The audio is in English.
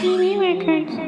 CD Records.